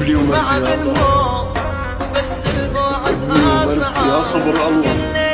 ابني ومرتي يا الله بس البعد أصعب يا أصعب صبر الله.